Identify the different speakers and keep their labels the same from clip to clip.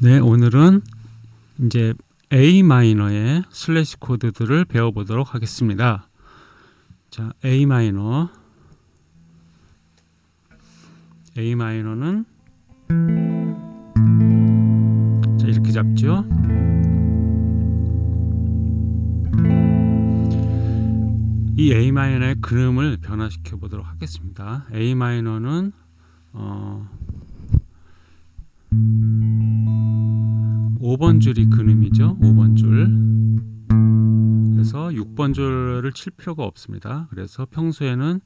Speaker 1: 네, 오늘은 이제 A 마이너의 슬래시 코드들을 배워보도록 하겠습니다. 자, A 마이너. A 마이너는 자, 이렇게 잡죠. 이 A 마이너의 그림을 변화시켜 보도록 하겠습니다. A 마이너는 어 5번 줄이 근음이죠. 5번 줄. 그래서 6번 줄을 칠 필요가 없습니다. 그래서 평소에는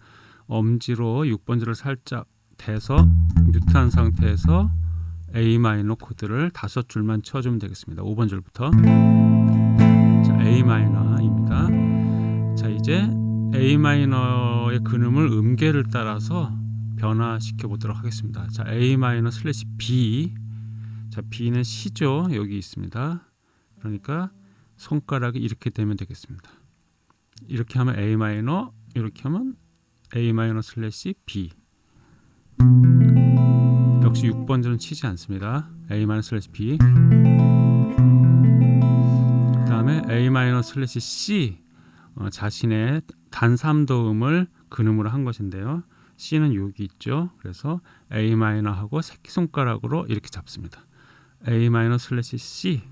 Speaker 1: 엄지로 6번 줄을 살짝 대서 뮤트한 상태에서 A 마이너 코드를 다섯 줄만 쳐주면 되겠습니다. 5번 줄부터. 자, A 마이너입니다. 자, 이제 A 마이너의 근음을 음계를 따라서 변화시켜 보도록 하겠습니다. 자, A 마이너 슬래시 B. 자, B는 시죠. 여기 있습니다. 그러니까 손가락이 이렇게 되면 되겠습니다. 이렇게 하면 A 마이너, 이렇게 하면 A 마이너 슬래시 B. 역시 6번줄은 치지 않습니다. A 마이너 슬래시 B. 그다음에 A 마이너 슬래시 C. 어, 자신의 단삼도음을 근음으로 한 것인데요. C는 여기 있죠. 그래서 A 마이너하고 새끼손가락으로 이렇게 잡습니다. A 마이너 슬래시 C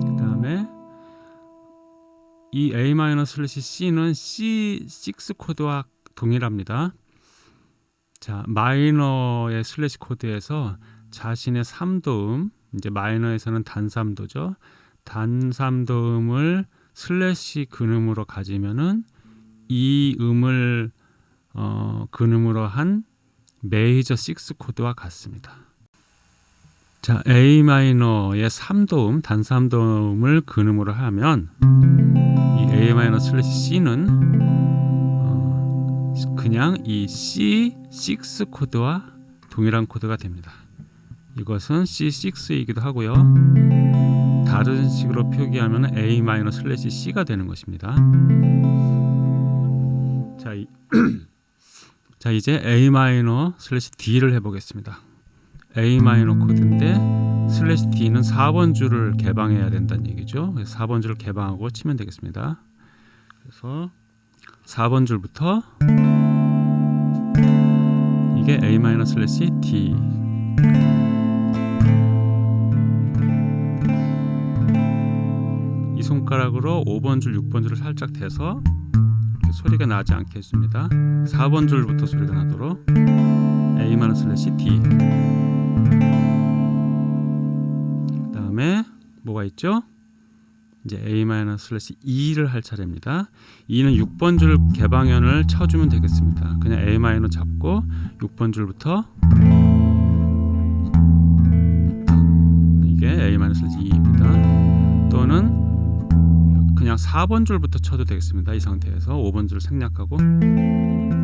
Speaker 1: 그 다음에 이 A 마이너 슬래시 C는 C6 코드와 동일합니다. 자 마이너의 슬래시 코드에서 자신의 3도음 이제 마이너에서는 단삼도죠. 단삼도음을 슬래시 근음으로 가지면은 이 음을 어, 근음으로 한 메이저 6 코드와 같습니다. 자, A 마이너의 3도음, 단삼도음을 근음으로 하면 이 A 마이너 슬래시 C는 어, 그냥 이 C6 코드와 동일한 코드가 됩니다. 이것은 C6이기도 하고요. 다른 식으로 표기하면 A 마이너 슬래시 C가 되는 것입니다. 자, 이, 자 이제 A 마이너 슬래시 D를 해보겠습니다. A 마이너 코드인데 슬래시 D는 4번 줄을 개방해야 된다는 얘기죠. 4번 줄을 개방하고 치면 되겠습니다. 그래서 4번 줄부터 이게 A 마이너 슬래시 D 이 손가락으로 5번 줄, 6번 줄을 살짝 대서 소리가 나지 않게 해줍니다. 4번 줄부터 소리가 나도록 A 마이너 슬래시 D 그 다음에 뭐가 있죠? 이제 A 마이너 슬래시 E를 할 차례입니다. E는 6번 줄 개방현을 쳐주면 되겠습니다. 그냥 A 잡고 6번 줄부터 그냥 4번 줄부터 쳐도 되겠습니다. 이 상태에서 5번 줄 생략하고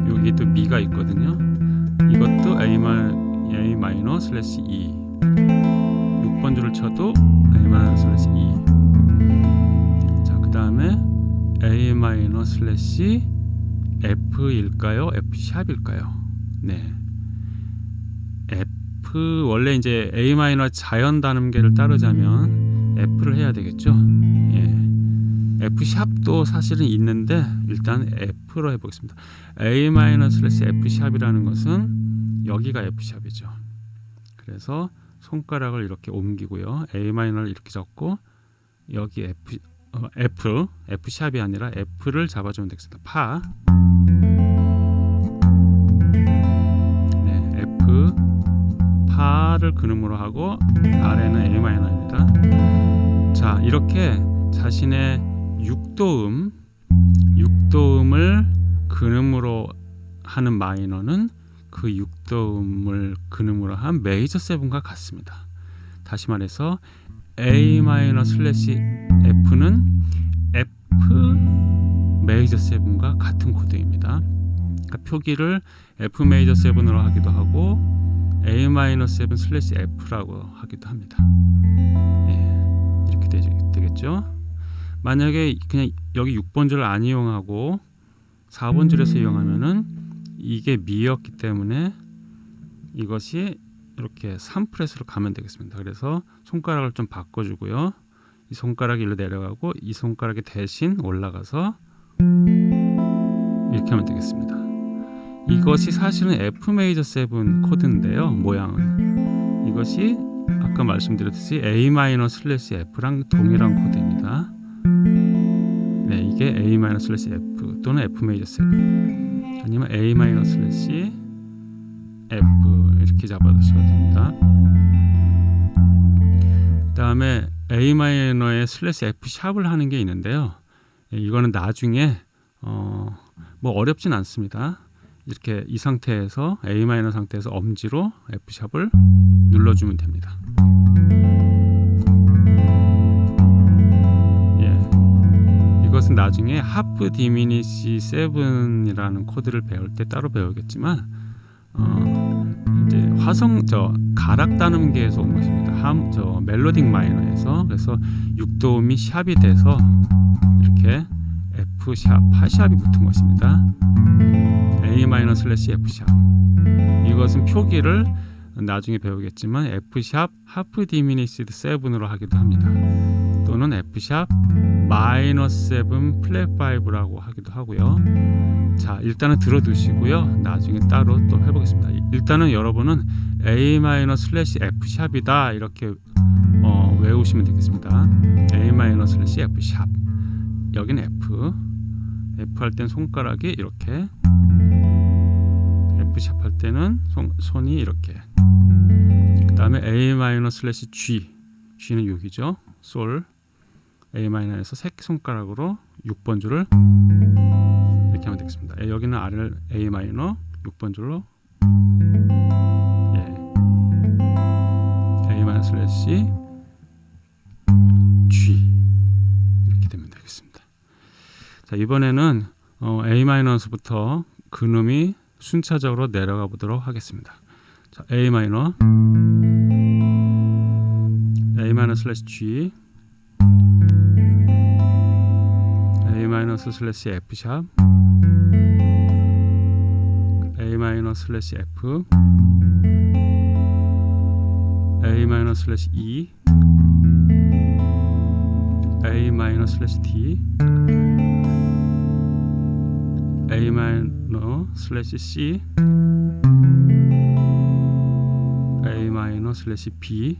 Speaker 1: 여기 또 미가 있거든요. 이것도 A, 마, A 마이너 슬래시 E 6번 줄을 쳐도 A 마이너 슬래시 E 자 그 다음에 A F일까요? F 샵일까요? 네 F 원래 이제 A 자연 단음계를 따르자면 F를 해야 되겠죠? 예. F 샵도 사실은 있는데 일단 F로 해보겠습니다. A 슬래시 F 샵이라는 것은 여기가 F 샵이죠. 그래서 손가락을 이렇게 옮기고요. A 마이너를 이렇게 잡고 여기 F 어, F F 샵이 아니라 F를 잡아주면 되겠습니다. 파 네, F 파를 근음으로 하고 아래는 A 마이너입니다. 자 이렇게 자신의 6도음 6도음을 근음으로 하는 마이너는 그 6도음을 근음으로 한 메이저 seven과 같습니다. 다시 말해서 A 마이너 슬래시 F는 F 메이저 seven과 같은 코드입니다. 그러니까 표기를 F 메이저 seven으로 하기도 하고 A 마이너 seven 슬래시 F라고 하기도 합니다. 예, 이렇게 되겠죠. 만약에 그냥 여기 6번 줄을 안 이용하고 4번 줄에서 이용하면은 이게 미였기 때문에 이것이 이렇게 3프레스로 가면 되겠습니다. 그래서 손가락을 좀 바꿔주고요. 이 손가락이 일로 내려가고 이 손가락이 대신 올라가서 이렇게 하면 되겠습니다. 이것이 사실은 F 메이저 7 코드인데요. 모양은 이것이 아까 말씀드렸듯이 A 마이너 슬래시 F랑 동일한 코드입니다. 네, 이게 A 마이너 슬래시 F 또는 F 메이저 7 아니면 A 마이너 슬래시 F 이렇게 잡아두셔도 됩니다. 그 다음에 A 마이너의 슬래시 F 샵을 하는 게 있는데요. 예, 이거는 나중에 어, 뭐 어렵진 않습니다. 이렇게 이 상태에서 A 마이너 상태에서 엄지로 F 샵을 눌러주면 됩니다. 것은 나중에 하프 디미니시 7이라는 코드를 배울 때 따로 배우겠지만 어, 이제 화성 저 가락 단음계에서 온 것입니다. 함, 저 멜로딕 마이너에서 그래서 6도음이 샵이 돼서 이렇게 F 샵, 파샵이 붙은 것입니다. A 마이너 슬래시 F sharp. 이것은 표기를 나중에 배우겠지만 F sharp half diminished 7으로 하기도 합니다. 또는 F sharp 마이너 7 플랫 5라고 하기도 하고요. 자, 일단은 들어두시고요. 나중에 따로 또 해보겠습니다. 일단은 여러분은 A 마이너 슬래시 F 샵이다 이렇게 어, 외우시면 되겠습니다. A 마이너 슬래시 F sharp. 여기는 F. F 할 땐 손가락이 이렇게. F sharp 할 때는 손, 손이 이렇게. 그 다음에 A 마이너 슬래시 G. G는 여기죠. 솔. A 마이너에서 새끼 손가락으로 6번 줄을 이렇게 하면 되겠습니다. 여기는 아래를 A 마이너 6번 줄로 예. A 마이너 슬래시 G 이렇게 되면 되겠습니다. 자 이번에는 어, A 마이너서부터 근음이 순차적으로 내려가 보도록 하겠습니다. 자 A 마이너 A 마이너 슬래시 G A 마이너 슬래시 F sharp A 마이너 슬래시 F A 마이너 슬래시 E A 마이너 슬래시 D A 마이너 슬래시 C A 마이너 슬래시 B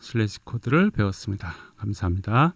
Speaker 1: 슬래시 코드를 배웠습니다. 감사합니다.